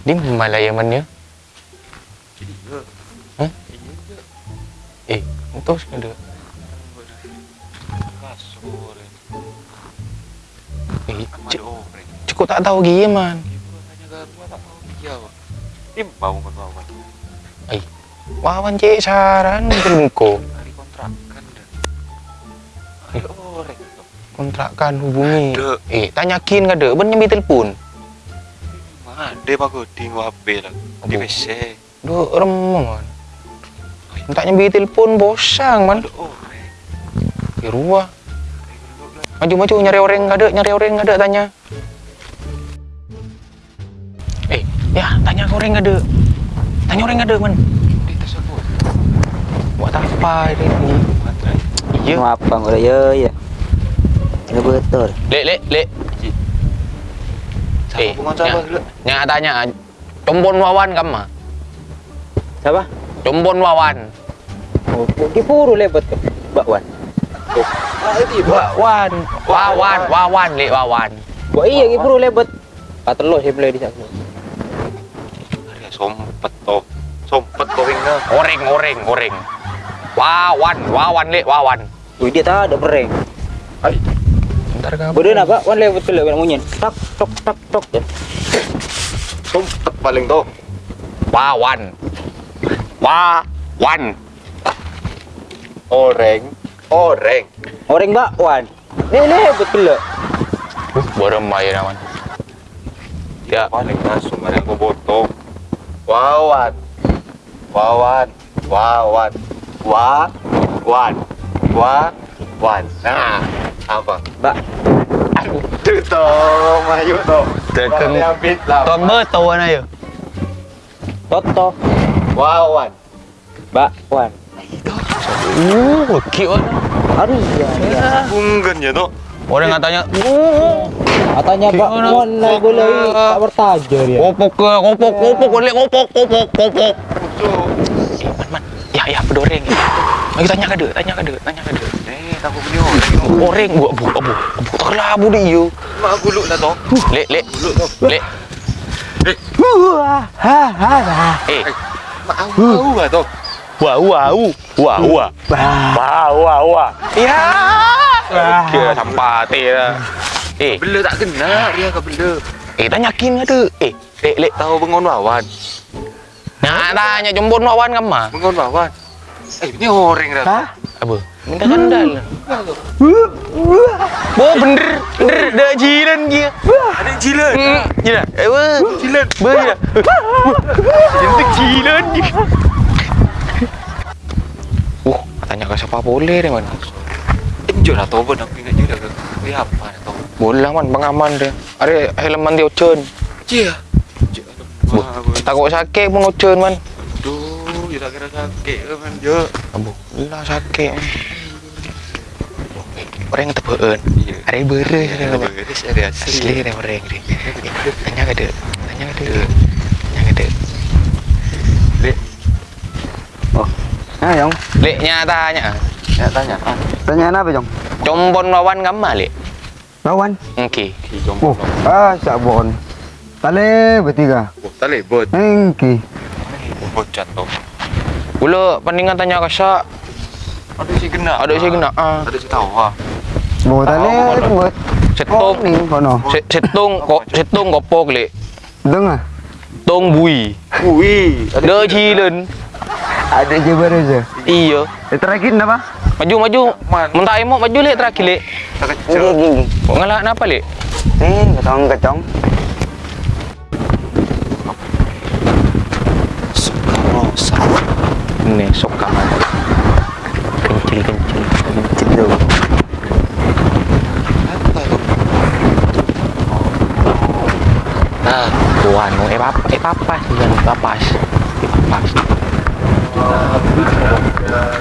Di mana ya mannya? Iya. Hah? Iya. Eh, ada. Eh, cik, ada oprek. cukup tak tahu gini man. Ibu hanya garua tak tahu dia. Pak. Ini mau menawan. Wawan cik saran kelungko. Hari kontrakan dah. Ada orek. Kontrakan hubungi. Eh, tanyakin gak ada. Ben nyambi telepon. Dia pak di HP lah. Di. WC. Do remong man. Tak nyambi telepon bosang man. Ada orek. Di ruah. Maju-maju nyari orang nggak ada, nyari orang nggak ada tanya. Eh, ya tanya ke orang nggak ada. Tanya orang nggak ada man. Di tersebut. Buat apa ini? Iya. Apa nggak ya ya. Ini betul. Lek, lek, lek. Siapa Eh, pengon siapa? ya. Nya tanya, combon wawan kamu? Siapa? Combon wawan. Oh, di puru lebat ke bakwan. Ah, itu Wawan, wawan, wawan, lek wawan. Wah iya di puru lebat. Patelo sih beli di sana. Sompet toh. Sompet toh wingna. Oreng, oreng, oreng. Wawan, wawan, lek wawan. Wih dia tak ada bereng. Bentar kamu. Bodoh nak pak, wan lebat ke lebat munyin. Tak tok tak tok ya. Sompet paling toh. Wawan. Wawan. Oreng. Oreng. Orang bakwan. Dia lebat ke le. Uh, baru main aman. Ya, paling langsung ada yang boboto wawan wawan wawan wa wan wa wan nah apa Bak. itu toh mayu toh Tekeng. Orang yang beat lah tuan betul na ya. Toto. wawan Bakwan. Uh, cute. Aduh iya. iya. bunggen ya toh Orang katanya, uh, Katanya bakwan lah boleh tak bertajar ya. kopok ke, kopok, kopok, boleh kopok, kopok, kopok. Man, man. Ya, ya, berdoreng. Lagi tanya ke dia, tanya ke dia, tanya ke dia. Eh aku punya orang Oreng, bu, bu, bu, bu, tak kelabu dia. yo. mak guluk lah toh Lek, lek, guluk toh lek. Wah, ha ha ha. Eh, mak aku tahu lah toh wah, wah, wah, wah, wah, wah, wah. Ya, kira sampah teh lah. Eh, bela tak kena dia ke bela eh, tanyakin ke dia. Eh, lek, lek. tahu bengon wawan Nah, tanya jombon wawan kamu mah. bengon wawan eh ini orang dah Hah? Apa? Minta sandal. Oh, bener, bener, dah jiran dia. ada jilat Hmm, jiran. Eh, wah. jilat Ber jiran. Jentik jiran dia. Uh, tanya ke siapa boleh deh, man. Enjo lah toh benar ingat juga ke. Ini apa dah toh? Boleh lah, man, pengaman dia. Ada helman dia ocun. Cia. Takut sakit pun ocun, man. Ya tak kira sakit ke man je. Abu, lah sakit. Orang tebeun. Iya. Ada bere Ya, dia. man. beres ada asli. Orang dia. Eh, Tanya dia. Tanya dia. Tanya ke dia. Lek, Oh. Nah, Jong. Leknya tanya. ya tanya. Ah, Tanya apa, Jong? Combon wawan kamu malik. Lawan. Ki jomblo. Oh, ah, sabon. Tale bertiga. Oh, tak lebot. Engki. Bocan toh. Pula pandingan tanya ke Syak. Ada si kena. Ada si kena. Ah. Ada si tahu ha. Bo tale Tahu, buat. Setung. ni kono. Se- Setung kok setung kopok lek. Dengar. Tong bui. Ui, Dah jilen. Ada je bereza. Iya. Eh, terakhir apa? Maju maju. Man. Mentah emok maju lek terakhir lek. tak kecil. gini. Kok ngelak kenapa lek? Ni kacang kacang. Suka rosa. Ini sok kamar. Kencil kencil. Cip tu. Apa toh? Nah, tuan eh eh dan papas. Eh papas.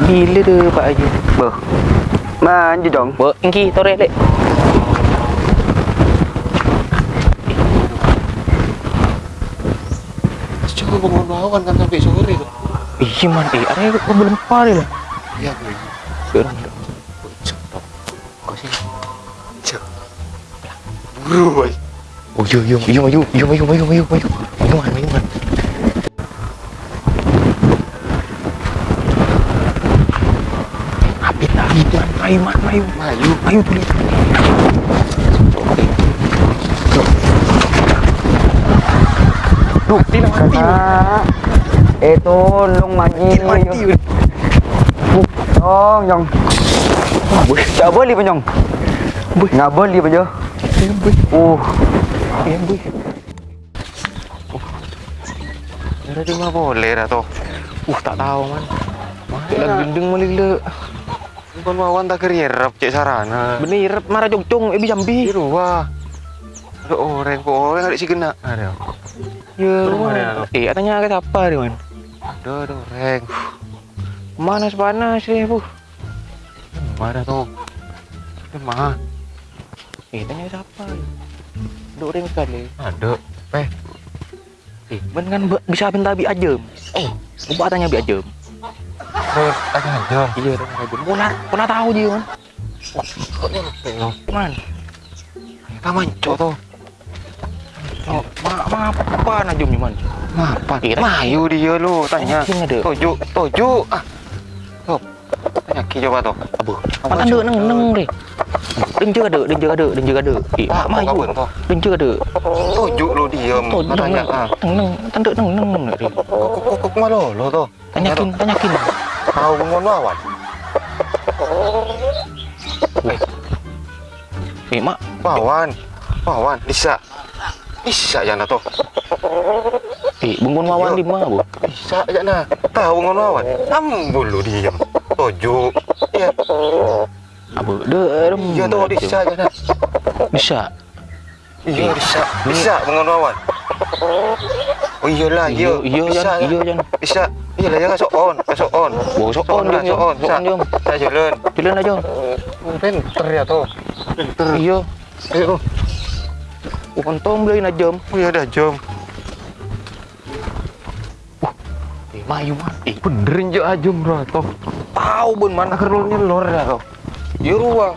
Bila dia Pak Haji? Bo. Maju dong. Bo, ingki tore lek. Coba bangun lawan kan sampai sore tuh. Iya man, eh ada kok belum pare lah. Iya, gue. Sekarang toh. kau sih. Cek. Buru, boy. Oh iya iya iya maju iya maju maju maju maju maju man maju man. Apit dah itu man maju man maju maju maju tulis. Duh, tidak mati. Eh tolong mati. Tidak mati. Tolong, Jong. Tak boleh pun, Jong. Nggak boleh pun, Jong. Uh, Iya, Jadi mah boleh dah toh. Uh, tak tahu man. Mana gendeng malila. Bukan wawan tak kerierap cek sarana. Bener, marah jongcong, eh jambi. Biru wah. Ada orang kok orang ada si kena. Ada. Ya, Rumah dia. Eh, tanya ke siapa dia man? Ada ada orang. Panas panas deh, bu. Mana tuh? Mana? Eh, tanya siapa? Dua orang sekali. Ada. Eh, Eh, ben kan bisa minta bi ajem. Eh, lupa tanya bi ajem. terus tanya aja. Iya, tanya ajem. Puna, puna tahu dia man. Man, Kita mancok tuh. oh, ma, ma apa najum man? Apa? Eh, tanya- Mayu dia lu tanya. Tanya ada. Toju, toju. Ah. Tuh. Tanya ki coba tuh. Apa? Matan dek neng neng deh. Den juga ada, den juga ada, den juga. Eh, Ah, mak tuh? Den juga ada. Toju lu Kau neng tanya. neng, Ah. neng neng, tanda neng neng neng. Kok kok kok malu lo tuh? Tanyakin, tanyakin. Tahu ngon lawan. Eh, mak, Wawan. Wawan, bisa. Bisa ya tuh. eh, bungun wawan di mana, Bu? Bisa nah. Tahu ngon lawan. Ambul lu diem. Toju. Iya. Derem. Iya tuh bisa aja. Bisa. Iya bisa. Bisa lawan. Oh iyalah, iya. Iya, bisa. Jan, iya, Jan. Bisa. Iya lah ya kasok on, kasok on. Oh, sok on, Jom, sok on. sok on, Jom. Saya jalan. Jalan aja. Pinter ya tuh. Pinter. Iya. Ayo. Oh, kontong beli na jam. Oh iya dah jom. Eh, mayu man. Eh, Benerin jo aja bro toh. tahu bun man. Akhir lu nyelor dah kau. Ya ruah.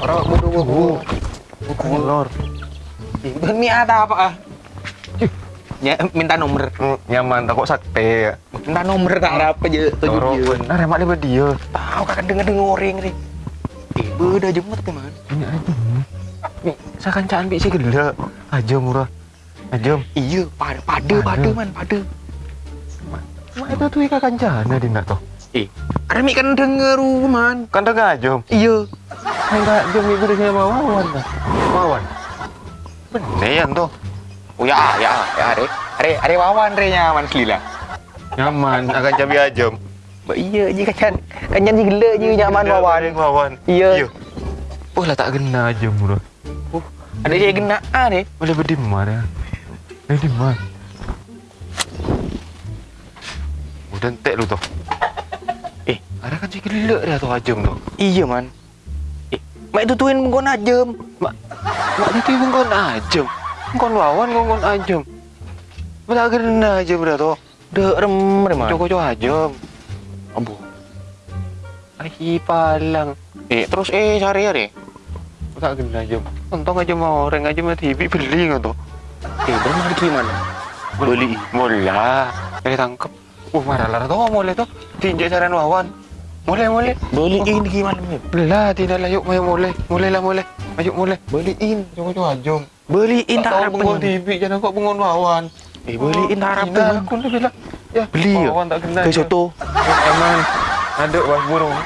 Orang bodoh bodoh. Nyelor. Eh, ben mi ada apa ah? Ya, minta nomor. Hmm, Nyaman tak kok sakte ya. Minta nomor kak ada apa aja. Toro benar emak dia dia. Tahu kakak denger denger orang nih. Eh, beda jemut teman. Ini aja. Nih, saya kancaan bi sih gila. Aja murah. Aja. Iya, pada pada Pada. man pada. Mak itu tuh ika kancana dia nak toh. Eh, ada mi kan denger man. Kan tak aja. Iya. Enggak jom ibu dengan wawan dah. Wawan. Bener tuh. Oh ya, ya, ya, are, are, are wawan re nyaman selila. Nyaman akan cabai aja. Ba iya je kan kan si gila je nyaman wawan. Wawan. Iya. Oh lah tak kena aja murah. Ada je kena ah deh. Boleh berdimar ya. Berdimar. Udah entek lu tuh. Ada kan si gila dia tuh ajem tuh. iya man. Eh, mak itu tuin mengkon ajem. Mak, mak itu ibu kon ajem. Kon wawan kon kon ajem. Belah kena aja bro tuh. De rem re man. Coko coko ajem. Abu. Ay palang. Eh, terus eh cari ya deh. Tak kena ajem. Untung aja mau orang aja mah TV beli nggak tuh. Eh, benar gimana? Beli. Mola. Eh tangkep. Uh marah lah tuh mulai tuh. Tinjau saran wawan. Mulai mulai. Beliin gimana nih? Belah tidak lah yuk mayo mulai. Mulai lah mulai. Ayo mulai. Beliin. Coko coko ajem. Beliin tak tahu harap pengon TV jangan kok pengon wawan. Eh, beliin tak harap Tidak, aku udah bilang. Ya, Beli ya? wawan tak kena. Kayak soto. Aman. Ada was burung.